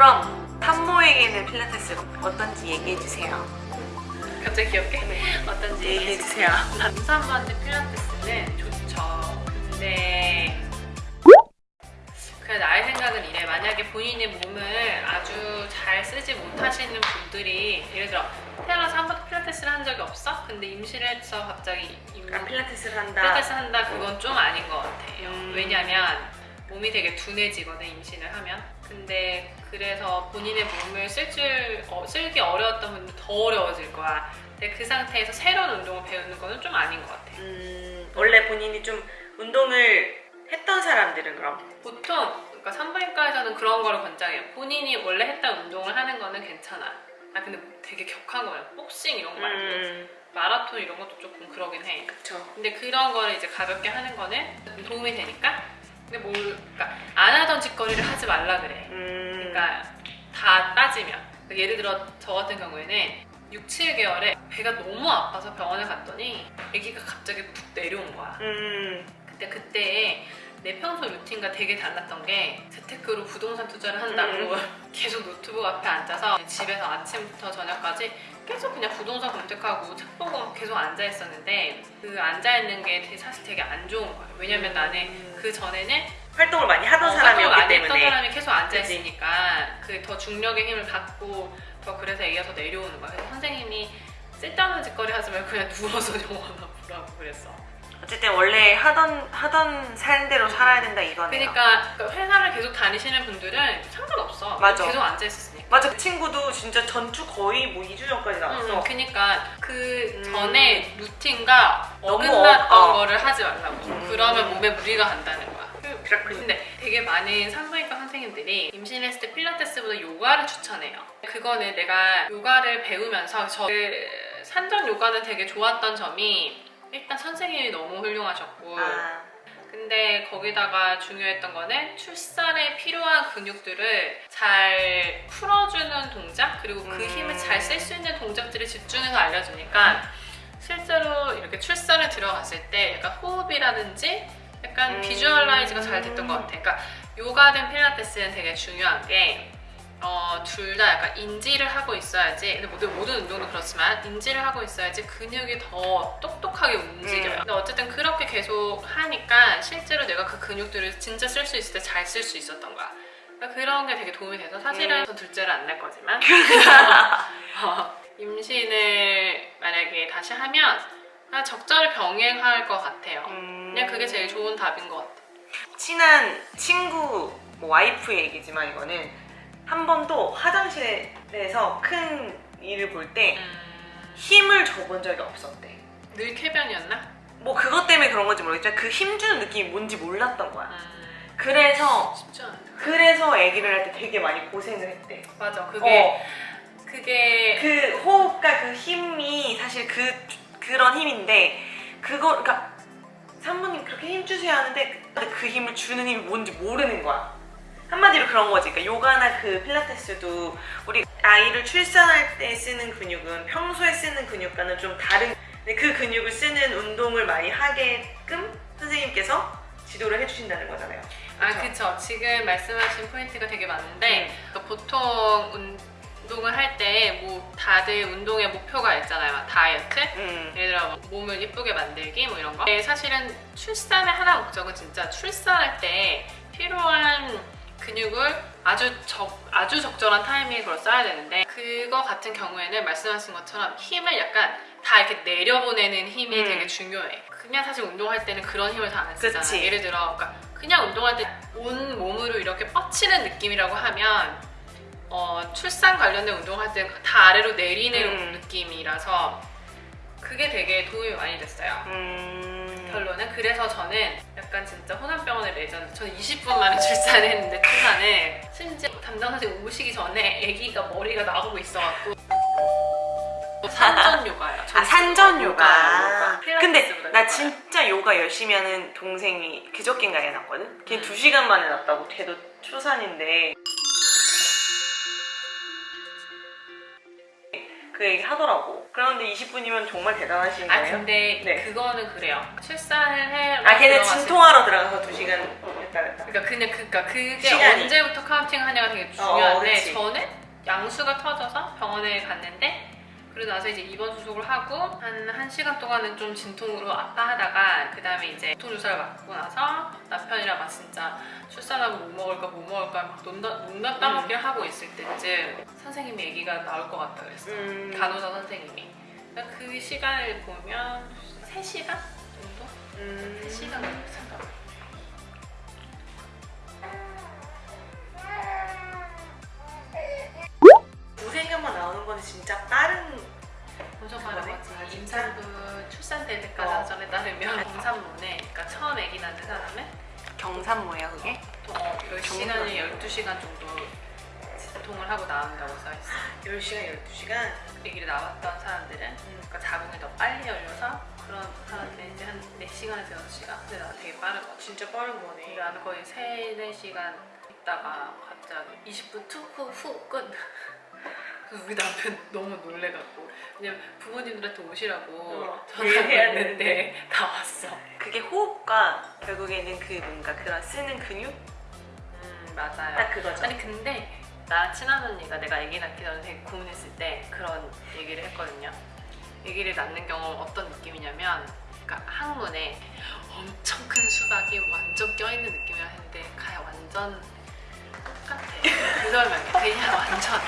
그럼 산모에게는 필라테스가 어떤지 얘기해주세요. 갑자기 귀엽게? 네. 어떤지 얘기해주세요. 남산반대 필라테스는 좋죠. 근데 그냥 나의 생각은 이래. 만약에 본인의 몸을 아주 잘 쓰지 못하시는 분들이 예를 들어 태어나서 한 번도 필라테스를 한 적이 없어? 근데 임신을 해서 갑자기 임... 아, 필라테스를 한다. 필라테스 한다 그건 좀 아닌 것 같아요. 음. 왜냐면 몸이 되게 둔해지거든 임신을 하면. 근데 그래서 본인의 몸을 쓸 줄, 어, 쓸기 어려웠던 분들 더 어려워질 거야. 근데 그 상태에서 새로운 운동을 배우는 거는 좀 아닌 것 같아. 음, 원래 본인이 좀 운동을 했던 사람들은 그럼 보통 그러니까 산부인과에서는 그런 거를 권장해요. 본인이 원래 했던 운동을 하는 거는 괜찮아. 아 근데 되게 격한 거 말고 복싱 이런 거 말고 음, 마라톤 이런 것도 조금 그러긴 해. 그쵸. 근데 그런 거를 이제 가볍게 하는 거는 도움이 되니까. 근데 뭘 그러니까 안 하던 짓거리를 하지 말라 그래. 음, 그러니까 다 따지면 그러니까 예를 들어 저 같은 경우에는 6, 7개월에 배가 너무 아파서 병원에 갔더니 아기가 갑자기 푹 내려온 거야. 음, 근데 그때 내 평소 루틴과 되게 달랐던 게 재테크로 부동산 투자를 한다고 계속 노트북 앞에 앉아서 집에서 아침부터 저녁까지 계속 그냥 부동산 검색하고 책 보고 계속 앉아 있었는데 그 앉아 있는 게 사실 되게 안 좋은 거예요. 왜냐면 나는 그 전에는 활동을 많이 하던 어, 사람이었기 많이 했던 때문에 사람이 계속 앉아 그치. 있으니까 그 더 중력의 힘을 받고 더 그래서 더 내려오는 거야. 그래서 선생님이 쓸데없는 짓거리 하지 말고 그냥 누워서 영화나 보라고 그랬어. 어쨌든 원래 하던 하던 삶대로 살아야 된다 이거네요. 그러니까 그 회사를 계속 다니시는 분들은 상관없어. 맞아. 계속 앉아 있었으니까. 맞아 그 친구도 진짜 전주 거의 뭐 2주 전까지 나왔어. 음, 그러니까 그 음. 전에 루틴과 어긋났던 어- 어. 거를 하지 말라고. 음. 그러면 몸에 무리가 간다는 거야. 그렇군요. 근데 되게 많은 산부인과 선생님들이 임신했을 때 필라테스보다 요가를 추천해요. 그거는 내가 요가를 배우면서 저 그 산전 요가는 되게 좋았던 점이 일단 선생님이 너무 훌륭하셨고 아, 근데 거기다가 중요했던 거는 출산에 필요한 근육들을 잘 풀어주는 동작 그리고 그 음. 힘을 잘 쓸 수 있는 동작들을 집중해서 알려주니까 실제로 이렇게 출산에 들어갔을 때 약간 호흡이라든지 약간 음. 비주얼라이즈가 잘 됐던 것 같아. 그러니까 요가든 필라테스는 되게 중요한 게 어, 둘 다 약간 인지를 하고 있어야지 근데 모든, 모든 운동도 그렇지만 인지를 하고 있어야지 근육이 더 똑똑하게 움직여요. 음. 근데 어쨌든 그렇게 계속 하니까 실제로 내가 그 근육들을 진짜 쓸 수 있을 때 잘 쓸 수 있었던 거야. 그러니까 그런 게 되게 도움이 돼서 사실은 음. 전 둘째를 안낼 거지만. 어, 임신을 만약에 다시 하면 그냥 적절히 병행할 것 같아요. 음, 그냥 그게 제일 좋은 답인 것 같아. 친한 친구 뭐 와이프 얘기지만 이거는 한 번도 화장실에서 큰 일을 볼때 음, 힘을 줘본 적이 없었대. 늘 쾌변이었나? 뭐 그것 때문에 그런 건지 모르겠지만 그 힘주는 느낌이 뭔지 몰랐던 거야. 음, 그래서 그래서 아기를 할 때 되게 많이 고생을 했대. 맞아 그게 어, 그게 그 호흡과 그 힘이 사실 그 그런 힘인데 그거 그러니까 산모님 그렇게 힘 주세요 하는데 그, 그 힘을 주는 힘이 뭔지 모르는 거야. 한마디로 그런 거지. 그러니까 요가나 그 필라테스도 우리 아이를 출산할 때 쓰는 근육은 평소에 쓰는 근육과는 좀 다른 그 근육을 쓰는 운동을 많이 하게끔 선생님께서 지도를 해주신다는 거잖아요. 아 그쵸? 그쵸 지금 말씀하신 포인트가 되게 많은데 음. 그러니까 보통 운동을 할 때 뭐 다들 운동의 목표가 있잖아요 막 다이어트 음. 예를 들어 뭐 몸을 예쁘게 만들기 뭐 이런 거 근데 사실은 출산의 하나 목적은 진짜 출산할 때 필요한 근육을 아주 적 아주 적절한 타이밍에 그걸 써야 되는데 그거 같은 경우에는 말씀하신 것처럼 힘을 약간 다 이렇게 내려보내는 힘이 음. 되게 중요해 그냥 사실 운동할 때는 그런 힘을 다 안 쓰잖아 그치. 예를 들어 그러니까 그냥 운동할 때 온 몸으로 이렇게 뻗치는 느낌이라고 하면 어, 출산 관련된 운동할 때는 다 아래로 내리는 음. 느낌이라서 그게 되게 도움이 많이 됐어요. 음. 결론은 그래서 저는 약간 진짜 호남병원의 레전드 저는 20분 만에 출산했는데 출산을 심지어 담당 선생님 오시기 전에 아기가 머리가 나오고 있어갖고 산전 요가예요. 아 산전 요가. 요가. 근데 필라테스보다 나. 진짜 요가 열심히 하는 동생이 그저께인가 애 낳았거든. 걔 음. 두 시간 만에 낳았다고. 걔도 초산인데. 그 얘기 하더라고. 그런데 20분이면 정말 대단하신 아 거예요. 근데 네. 그거는 그래요. 출산을 해. 아 걔는 들어갔을 진통하러 들어가서 두 시간 됐다 됐다. 그러니까 그냥 그러니까 그게 시간이. 언제부터 counting 하냐가 되게 어, 중요한데 그치. 저는 양수가 터져서 병원에 갔는데 그러고 나서 이제 입원 수속을 하고 한 1시간 동안은 좀 진통으로 아파하다가 그 다음에 이제 진통 주사를 맞고 나서 남편이랑 막 진짜 출산하고 뭐 먹을까 뭐 먹을까 막 논다, 농담 따먹기를 하고 있을 때쯤 선생님이 얘기가 나올 것 같다 그랬어 음. 간호사 선생님이 그러니까 그 시간을 보면 3시간 정도? 음. 3시간 정도 생각 진짜 다른 아, 진짜? 임산부 출산 될 때까지 어. 하전에 따르면 경산모네 그러니까 처음 아기 낳는 사람은 경산모야 그게? 또 어, 10시간에 12시간 정도 진통을 하고 나온다고 써있어 10시간, 12시간? 아기를 낳았던 사람들은 그러니까 자궁이 더 빨리 열려서 그런 사람들은 이제 한 4시간에서 6시간 근데 나 되게 빠르거든 진짜 빠른 거네. 나는 거의 3, 4시간 있다가 갑자기 20분 투후후 끝. 그래서 우리 남편 너무 놀래갖고 왜냐면 부모님들한테 오시라고 어, 전화를 했는데 다 왔어. 그게 호흡과 결국에는 그 뭔가 그런 쓰는 근육? 음 맞아요. 딱 그거죠. 아니 근데 나 친한 언니가 내가 아기 낳기 전에 되게 고민했을 때 그런 얘기를 했거든요. 아기를 낳는 경험 어떤 느낌이냐면 그러니까 항문에 엄청 큰 수박이 완전 껴있는 느낌이라 했는데 가야 완전 똑같아. 그 설명이 그냥 완전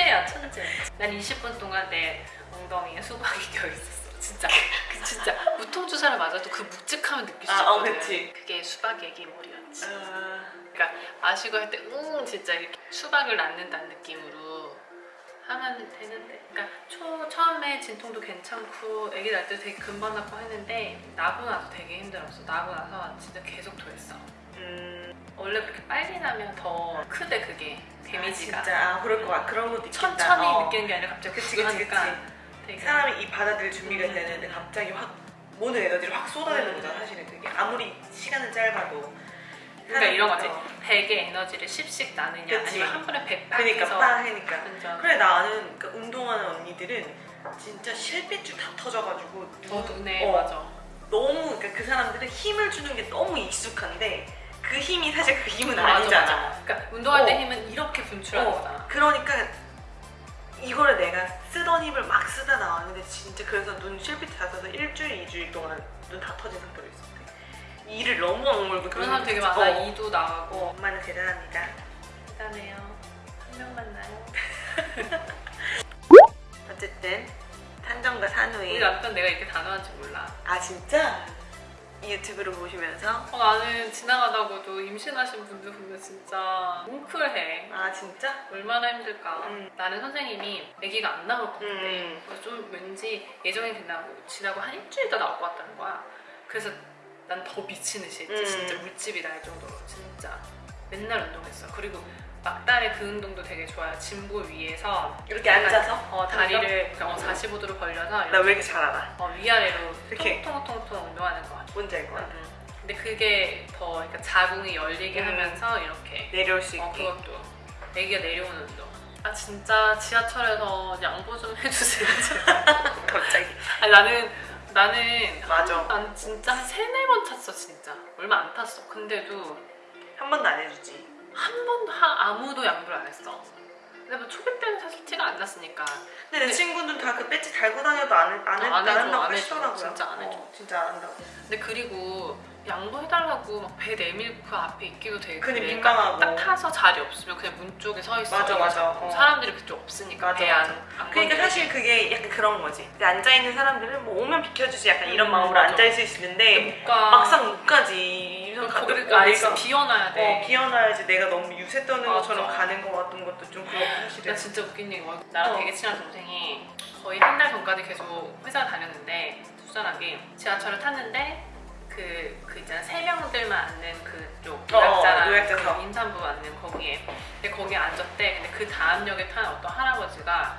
천재야 천재. 난 20분 동안 내 엉덩이에 수박이 껴있었어. 진짜 그 진짜 무통 주사를 맞아도 그 묵직함을 느낄 수 아, 어, 있거든. 그치. 그게 수박 애기물이었지. 아, 그러니까 마시고 할 때 응 진짜 이렇게 수박을 낳는다는 느낌으로 하면 되는데 그러니까 초, 처음에 진통도 괜찮고 아기 낳을 때 되게 금방 낫고 했는데 나고 나서 되게 힘들었어 나고 나서 진짜 계속 토했어 음, 원래 그렇게 빨리 나면 더 크대 그게 데미지가 아, 진짜 아, 그럴 것 같아. 그런 것도 있겠다. 천천히 어. 느끼는 게 아니라 갑자기 그치, 그치, 그치, 하니까 그치. 되게 사람이 이 받아들일 준비가 음. 되는데 갑자기 확 모든 에너지를 확 쏟아내는 음. 거잖아 사실은 그게 아무리 시간은 짧아도 그러니까 이런 거지 어, 100의 에너지를 10씩 나느냐 그치. 아니면 한 번에 100 그러니까 해서 빵 하니까 완전 그래 나는 그 운동하는 언니들은 진짜 실핏줄 다 터져가지고 어 눈에 어, 맞아 너무 그러니까 그 사람들은 힘을 주는 게 너무 익숙한데 그 힘이 사실 그 힘은 맞아, 아니잖아 맞아. 그러니까 운동할 때 어. 힘은 이렇게 분출하는 어. 거잖아. 그러니까 이거를 내가 쓰던 힘을 막 쓰다 나왔는데 진짜 그래서 눈 실핏 닿아서 일주일, 이주일 동안 눈 다 터진 상태로 있었대. 이를 너무 악물고 그런 사람 되게 어. 많아. 이도 나가고. 어, 엄마는 대단합니다. 대단해요. 한 명 만나요. 어쨌든 탄정과 산후에 우리 남편 내가 이렇게 단호한지 몰라. 아 진짜 이 유튜브를 보시면서 어, 나는 지나가다가도 임신하신 분들 보면 진짜 뭉클해. 아 진짜 얼마나 힘들까. 음. 나는 선생님이 아기가 안 나올 것 같아. 음. 그래서 좀 왠지 예정이 된다고 지나고 한 일주일 더 나올 것 같다는 거야. 그래서 난 더 미친 듯이 했지. 음. 진짜 물집이 날 정도로 진짜 맨날 운동했어. 그리고 막달의 그 운동도 되게 좋아요. 짐볼 위에서 이렇게 앉아서 어, 다리를 어, 45도로 벌려서 나 왜 이렇게 잘 알아? 어, 위아래로 이렇게. 통통통통 운동하는 거. 뭔지 알것 같아. 음. 근데 그게 더 그러니까 자궁이 열리게 음. 하면서 이렇게 내려올 수 있게. 어, 그것도 애기가 내려오는 운동. 아 진짜 지하철에서 양보 좀 해주세요. 갑자기. 아니 나는 나는 맞아. 한- 난 진짜 한 세네 번 탔어 진짜 얼마 안 탔어. 근데도 한 번도 안 해주지. 한 번도 하- 아무도 양보를 안 했어. 근데 뭐 초기 때는 사실 티가 안 났으니까 근데 내 친구는 다 그 배지 달고 다녀도 안, 해- 안, 해, 어, 안 해줘, 한다고 안 해줘. 하시더라고요. 진짜 안 해줘. 어, 진짜 안 한다고. 근데 그리고 양보해달라고 막배 내밀고 그 앞에 있기도 되게 근데. 민망하고. 딱 타서 자리 없으면 그냥 문 쪽에 서 있어 맞아, 맞아. 어. 사람들이 그쪽 없으니까 맞아, 배안. 그러니까 사실 그게 약간 그런 거지. 앉아있는 사람들은 뭐 오면 비켜주지 약간 이런 음, 마음으로 맞아. 앉아있을 수 있는데 못 가 막상 못 가지. 거기를 아예 비워놔야 돼 어, 비워놔야지 내가 너무 유세 떠는 맞아. 것처럼 가는 거 같은 것도 좀 그렇고 사실은. 나 진짜 웃긴 얘기 뭐 나랑 어. 되게 친한 동생이 거의 한 달 전까지 계속 회사 다녔는데 출산하기 지하철을 탔는데 그, 그 있잖아 세 명들만 앉는 그쪽 어, 노약자랑 노약자석. 그 임산부 앉는 거기에 근데 거기에 앉았대 근데 그 다음 역에 탄 어떤 할아버지가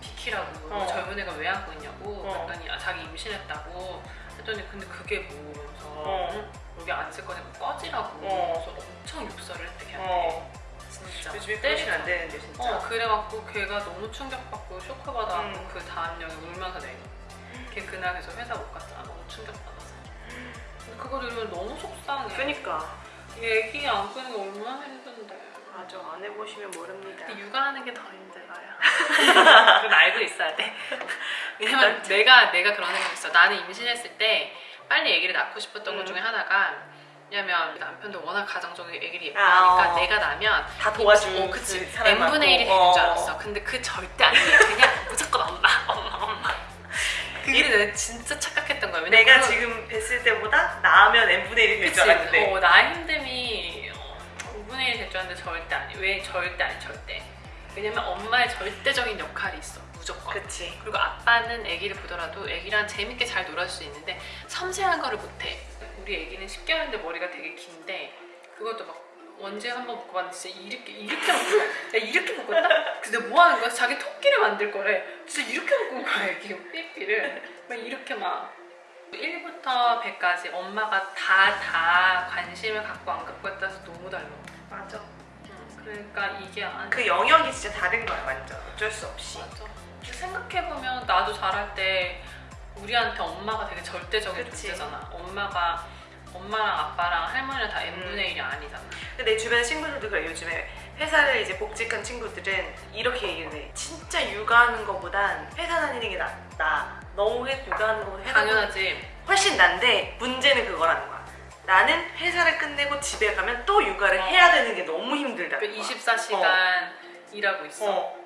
비키라고 어. 젊은 애가 왜 앉고 있냐고 어. 그랬더니 아, 자기 임신했다고 했더니 근데 그게 뭐 그래서 어. 응? 여기 앉을 거니까 꺼지라고 어. 그래서 엄청 욕설을 했대 걔한테 어, 진짜 요즘에 그러시면 안 되는데 진짜. 어 그래갖고 걔가 너무 충격받고 쇼크받아갖고 음. 그 다음 역에 울면서 내려 걔 그날 그래서 회사 못 갔잖아 너무 충격받아서 근데 그걸 들으면 너무 속상해 그니까. 얘기 안 끄는 게 얼마나 힘든데. 맞아 안 해보시면 모릅니다. 육아하는 게 더 힘들어요. 그건 알고 있어야 돼. 왜냐면 내가 내가 그런 생각 있어. 나는 임신했을 때 빨리 아기를 낳고 싶었던 음. 것 중에 하나가 왜냐면 남편도 워낙 가정적이고 아기를 아, 예뻐하니까 어. 내가 나면 다 도와주는 어, 그치. 그 사람 n분의 1이 많고. 되는 어. 줄 알았어. 근데 그 절대 아니야. 그냥 무조건 엄마, 엄마, 엄마. 그게 내가 진짜 착각했던 거야. 내가 그런- 지금 뵀을 때보다 나으면 n분의 1이 될 줄? 알았는데 어, 나의 힘듦이 5분의 1이 될 줄 알았는데 절대 아니. 왜 절대 아니, 절대. 왜냐면 엄마의 절대적인 역할이 있어. 무조건. 그치 그리고 아빠는 아기를 보더라도 아기랑 재밌게 잘 놀아줄 수 있는데 섬세한 거를 못해. 우리 아기는 10개월인데 머리가 되게 긴데 그것도 막 언제 한번 묶어봤는데 진짜 이렇게 이렇게 묶어. 야 이렇게 묶었다? 근데 뭐 하는 거야? 자기 토끼를 만들 거래. 진짜 이렇게 묶은 거야 아기 삐삐를. 막 이렇게 막 1부터 100까지 엄마가 다 다 관심을 갖고 안 갖고 했다서 너무 달라. 맞아 응, 그러니까 이게 안 그 영역이 진짜 다른 거야 완전 어쩔 수 없이 맞아. 생각해보면 나도 자랄 때 우리한테 엄마가 되게 절대적인. 존재잖아. 엄마가 엄마랑 아빠랑 할머니랑 다 n분의 1이 아니잖아. 근데 내 주변 친구들도 그래 요즘에 회사를 이제 복직한 친구들은 이렇게 얘기를 해 진짜 육아하는 거보단 회사 다니는 게 낫다 너무 회- 육아하는 거보다 회사 당연하지. 게 훨씬 난데 문제는 그거라는 거야 나는 회사를 끝내고 집에 가면 또 육아를 어. 해야 되는 게 너무 힘들다 그 24시간 일하고 있어. 어.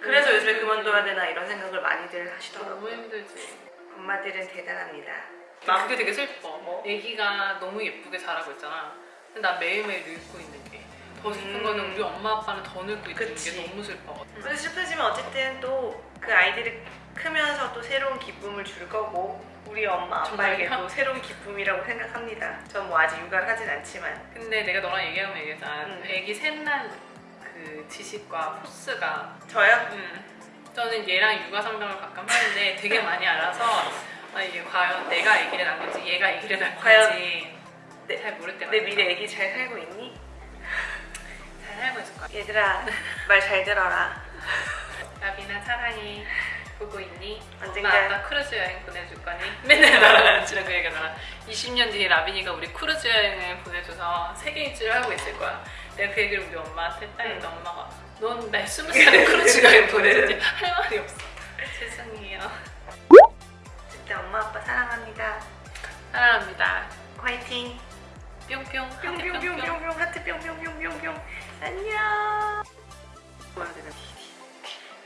그래서 너무 요즘에. 그만둬야 되나 이런 생각을 많이들 너무 하시더라고요 힘들지. 엄마들은 대단합니다 나 그게 되게 슬퍼. 뭐? 애기가 너무 예쁘게 자라고 있잖아. 근데 나 매일매일 늙고 있는 게. 더 슬픈 음. 거는 우리 엄마 아빠는 더 늙고 있는 그치. 게 너무 슬퍼. 근데 슬프지만 어쨌든 또 그 아이들이 크면서 또 새로운 기쁨을 줄 거고 우리 엄마 아빠에게도? 새로운 기쁨이라고 생각합니다. 전 뭐 아직 육아를 하진 않지만 근데 내가 너랑 얘기하면 얘기했잖아. 음. 애기 셋난 그 지식과 포스가 저요? 음, 저는 얘랑 육아 상담을 가끔 하는데 되게 많이 알아서 아, 이게 과연 내가 아기를 낳은 건지 얘가 아기를 낳은 건지 내- 잘 모를 때가 내. 미래 애기 잘 살고 있니? 잘 살고 있을 거야. 얘들아 말 잘 들어라. 라비나 사랑해. 보고 있니? 언젠가- 엄마 아빠 크루즈 여행 보내줄 거니? 맨날 나랑 지랑 그 얘기하잖아. 20년 뒤에 라빈이가 우리 크루즈 여행을 보내줘서 세계 일주를 하고 있을 거야. 내가 그 얘기를 우리 엄마한테 했다니까 엄마가 넌 날 스무 살에 크루즈 여행 보내주지 할 말이 없어. 죄송해요. 진짜 엄마 아빠 사랑합니다. 사랑합니다. 화이팅. 뿅뿅. 뿅뿅뿅뿅뿅 하트 뿅뿅뿅뿅뿅 안녕.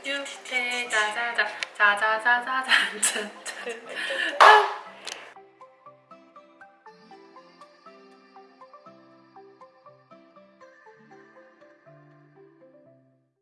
육체 자자자 자자자자자자